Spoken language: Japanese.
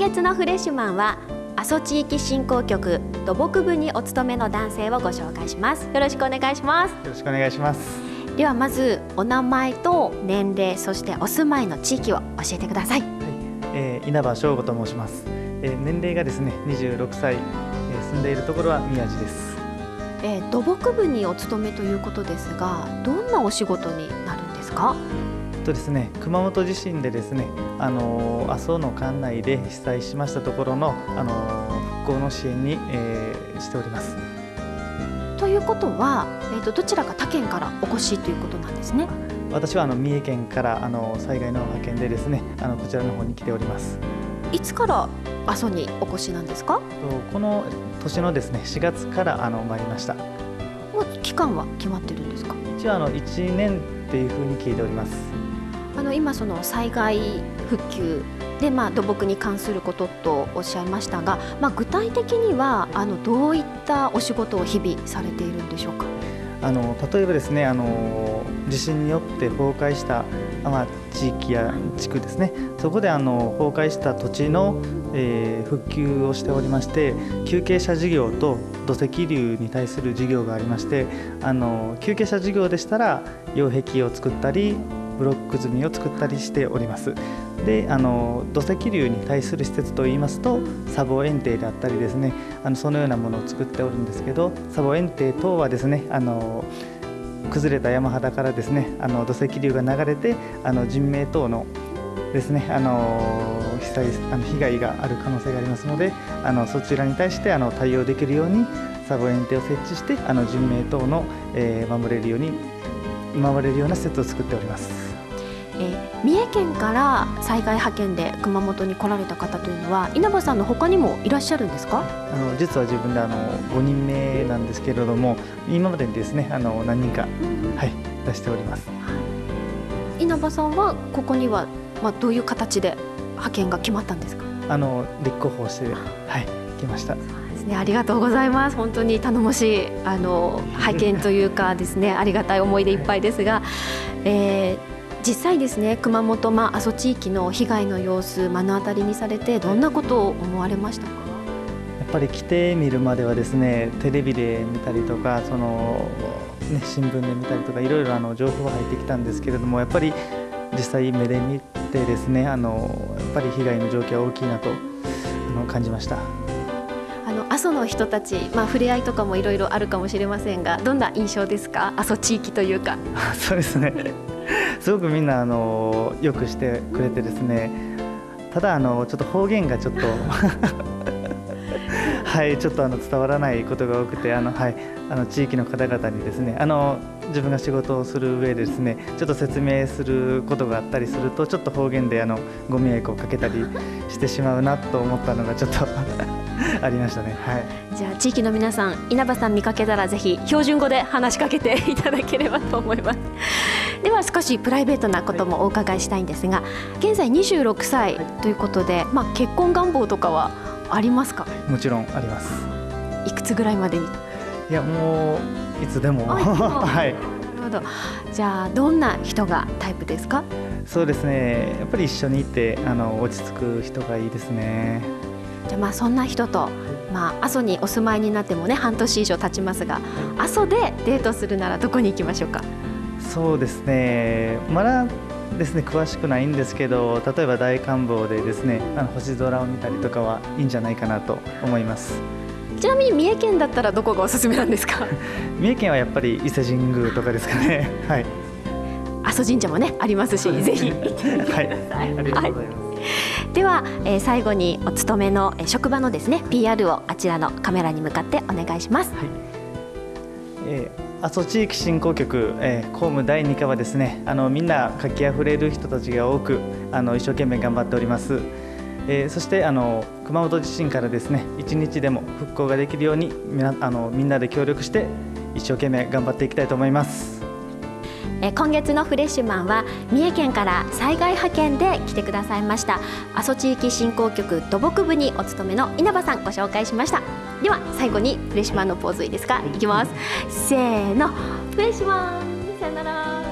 のフレッシュマンは阿蘇地域振興局土木部にお勤めの男性をご紹介します。よろしくお願いします。よろしくお願いします。ではまずお名前と年齢そしてお住まいの地域を教えてください、はい。えー、稲葉翔吾と申します、えー、年齢がですね26歳、えー、住んでいるところは宮地です。えー、土木部にお勤めということですがどんなお仕事になるんですか？とですね、熊本地震でですね、あの阿蘇の管内で被災しましたところの、あの復興の支援に、えー、しております。ということは、えーと、どちらか他県からお越しということなんですね？私はあの三重県からあの災害の派遣でですね、あのこちらの方に来ております。いつから阿蘇にお越しなんですか？この年のですね4月からあの参りました。もう期間は決まってるんですか？一応あの1年っていうふうに聞いております。あの今その災害復旧でまあ土木に関することとおっしゃいましたが、まあ、具体的にはあのどういったお仕事を日々されているんでしょうか？あの例えばですねあの地震によって崩壊した、まあ、地域や地区ですねそこであの崩壊した土地の、えー、復旧をしておりまして休憩者事業と土石流に対する事業がありましてあの休憩者事業でしたら擁壁を作ったりブロック積みを作ったりしておりますであの土石流に対する施設といいますと砂防園庭であったりですねあのそのようなものを作っておるんですけど砂防園庭等はですねあの崩れた山肌からですねあの土石流が流れてあの人命等のですねあの被災あの被害がある可能性がありますのであのそちらに対してあの対応できるように砂防園庭を設置してあの人命等の、えー、守れるように守れるような施設を作っております。えー、三重県から災害派遣で熊本に来られた方というのは稲葉さんの他にもいらっしゃるんですか？あの実は自分であの5人目なんですけれども今までにですねあの何人か、はい、出しております、はい、稲葉さんはここには、まあ、どういう形で派遣が決まったんですか？あの立候補して、はい、来ました。ですね、ありがとうございます。本当に頼もしいあの拝見というかですね、ありがたい思いでいっぱいですが、えー、実際ですね熊本、まあ、阿蘇地域の被害の様子目の当たりにされてどんなことを思われましたか？やっぱり来てみるまではですねテレビで見たりとかその、ね、新聞で見たりとかいろいろあの情報が入ってきたんですけれどもやっぱり実際目で見てですねあのやっぱり被害の状況は大きいなとあの感じました。あの阿蘇の人たち、まあ、触れ合いとかもいろいろあるかもしれませんがどんな印象ですか？阿蘇地域というか。そうですね すごくみんなあのよくしてくれてですね。ただあのちょっと方言がちょっと はいちょっとあの伝わらないことが多くてあのはいあの地域の方々にですねあの自分が仕事をする上でですねちょっと説明することがあったりするとちょっと方言であのご迷惑をかけたりしてしまうなと思ったのがちょっと ありましたね。はい。じゃあ地域の皆さん稲葉さん見かけたらぜひ標準語で話しかけていただければと思います。では少しプライベートなこともお伺いしたいんですが、現在26歳ということで、まあ結婚願望とかはありますか？もちろんあります。いくつぐらいまでに？いやもういつでも はい。なるほど。じゃあどんな人がタイプですか？そうですね。やっぱり一緒にいてあの落ち着く人がいいですね。じゃあまあそんな人と、まあ、阿蘇にお住まいになってもね半年以上経ちますが阿蘇でデートするならどこに行きましょうか？そうですね。まだですね詳しくないんですけど例えば大観望でですねあの星空を見たりとかはいいんじゃないかなと思います。ちなみに三重県だったらどこがおすすめなんですか？三重県はやっぱり伊勢神宮とかですかね。はい。阿蘇神社もねありますしぜひ。行ってみてください、はい、ありがとうございます、はいでは、えー、最後にお勤めの、えー、職場のですね PR をあちらのカメラに向かってお願いします。はいえー、阿蘇地域振興局、えー、公務第2課はですねあのみんな活気あふれる人たちが多くあの一生懸命頑張っております。えー、そしてあの熊本地震からですね一日でも復興ができるようにみなあのみんなで協力して一生懸命頑張っていきたいと思います。え今月のフレッシュマンは三重県から災害派遣で来てくださいました。阿蘇地域振興局土木部にお勤めの稲葉さんご紹介しました。では最後にフレッシュマンのポーズいいですか？いきます。せーの。フレッシュマン。さよなら。